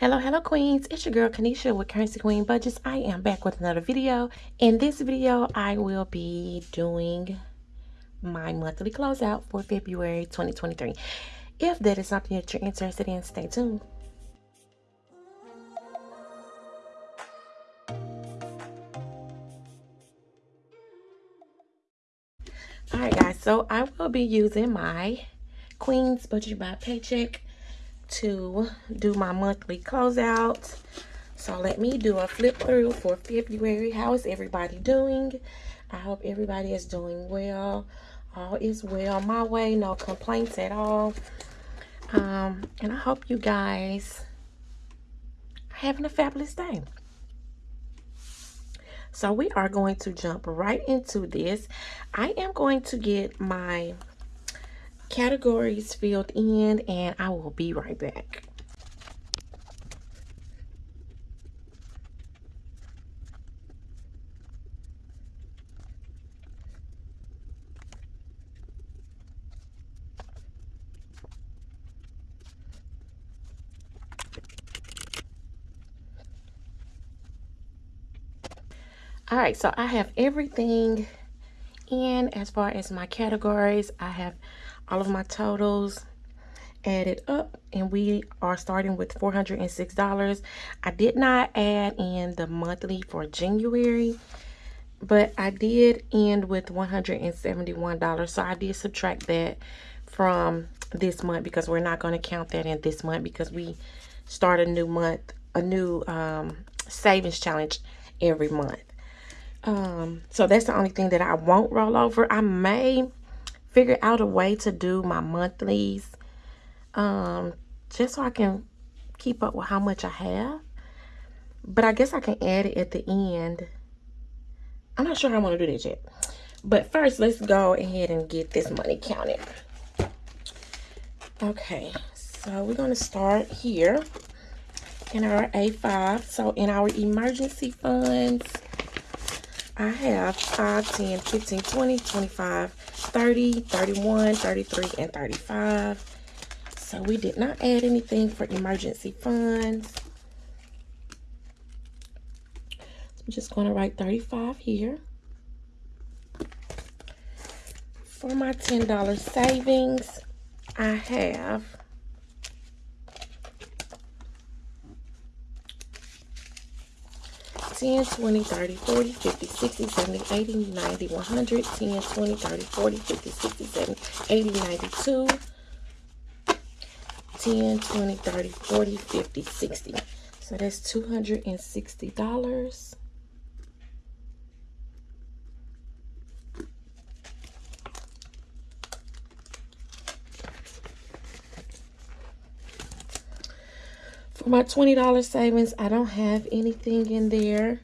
Hello, hello, queens. It's your girl, Kanisha with Currency Queen Budgets. I am back with another video. In this video, I will be doing my monthly closeout for February 2023. If that is something that you're interested in, stay tuned. Alright guys, so I will be using my Queen's Budget by Paycheck to do my monthly closeout. So let me do a flip through for February. How is everybody doing? I hope everybody is doing well. All is well my way. No complaints at all. Um, and I hope you guys are having a fabulous day. So we are going to jump right into this. I am going to get my categories filled in and I will be right back. All right, so I have everything in as far as my categories. I have all of my totals added up and we are starting with $406. I did not add in the monthly for January, but I did end with $171. So I did subtract that from this month because we're not going to count that in this month because we start a new month, a new um, savings challenge every month. Um, so that's the only thing that I won't roll over. I may figure out a way to do my monthlies um, just so I can keep up with how much I have. But I guess I can add it at the end. I'm not sure I want to do that yet. But first, let's go ahead and get this money counted. Okay, so we're going to start here in our A5. So in our emergency funds, I have 5, 10, 15, 20, 25, 30, 31, 33, and 35. So we did not add anything for emergency funds. So I'm just going to write 35 here. For my $10 savings, I have 10, 20, 30, 40, 50, 60, 70, 80, 90, 100, 10, 20, 30, 40, 50, 60, 70, 80, 92, 10, 20, 30, 40, 50, 60. So that's $260. My $20 savings, I don't have anything in there.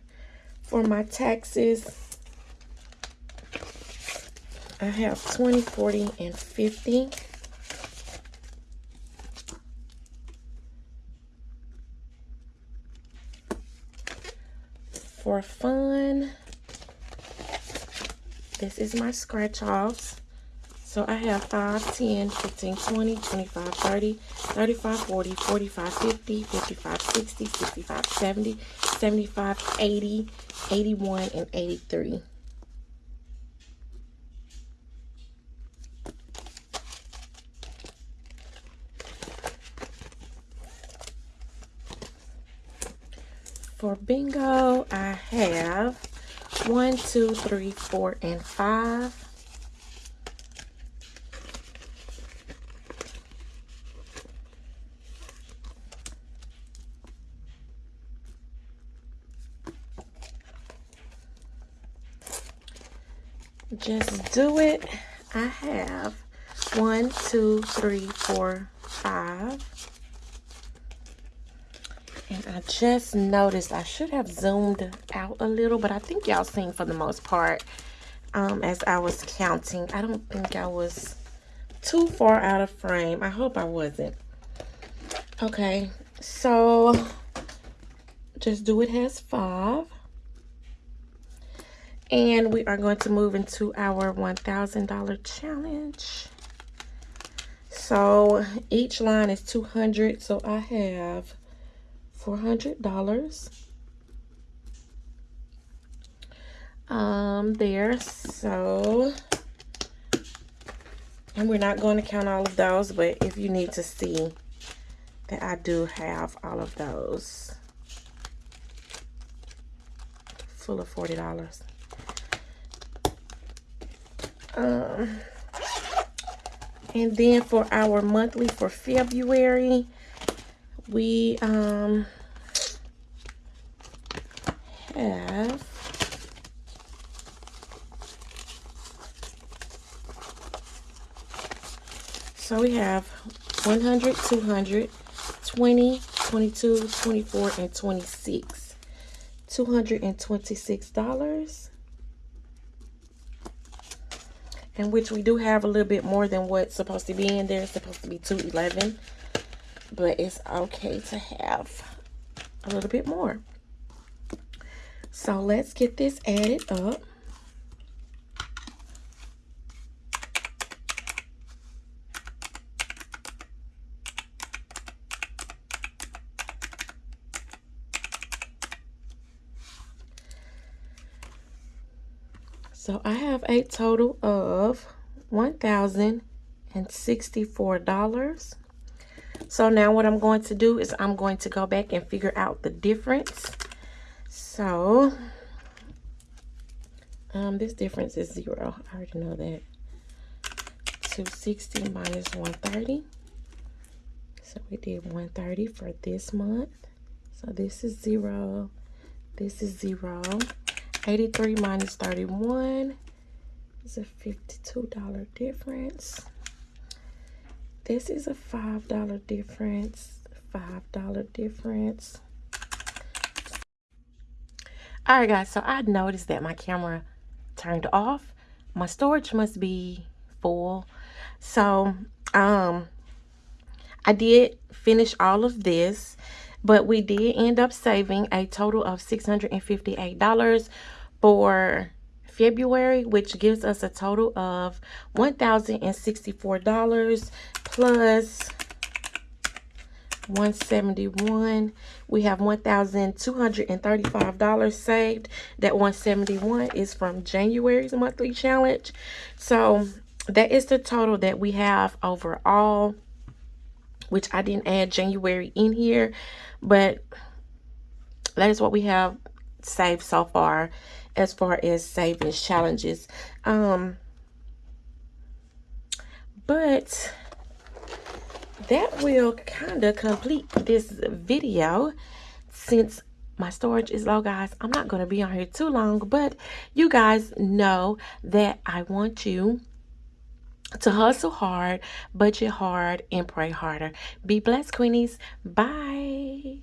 For my taxes, I have 20, 40, and 50. For fun, this is my scratch offs. So I have 5, 10, 15, 20, 25, 30, 35, 40, 45, 50, 55, 60, 65, 70, 75, 80, 81, and 83. For bingo, I have 1, 2, 3, 4, and 5. Just do it. I have one two three four five. And i just noticed i should have zoomed out a little but i think y'all seen for the most part um as i was counting. I don't think i was too far out of frame. I hope i wasn't. Okay so just do it has five and we are going to move into our $1,000 challenge. So each line is 200. So I have $400 um there so and we're not going to count all of those but if you need to see that I do have all of those full of $40 um and then for our monthly for February we um have So we have 100, 200, 20, 22, 24, and 26. $226. And which we do have a little bit more than what's supposed to be in there. It's supposed to be 211. But it's okay to have a little bit more. So let's get this added up. So I have a total of $1,064. So now what I'm going to do is I'm going to go back and figure out the difference. So um, this difference is zero. I already know that. 260 minus 130. So we did 130 for this month. So this is zero. This is zero. 83 minus 31 is a $52 difference. This is a $5 difference. $5 difference. Alright guys, so I noticed that my camera turned off. My storage must be full. So, um, I did finish all of this, but we did end up saving a total of $658 for February, which gives us a total of $1,064 plus 171 we have $1,235 saved. That 171 is from January's monthly challenge. So that is the total that we have overall which I didn't add January in here but that is what we have saved so far as far as savings challenges. Um, but that will kind of complete this video since my storage is low guys. I'm not going to be on here too long but you guys know that i want you to hustle hard budget hard and pray harder. Be blessed queenies. Bye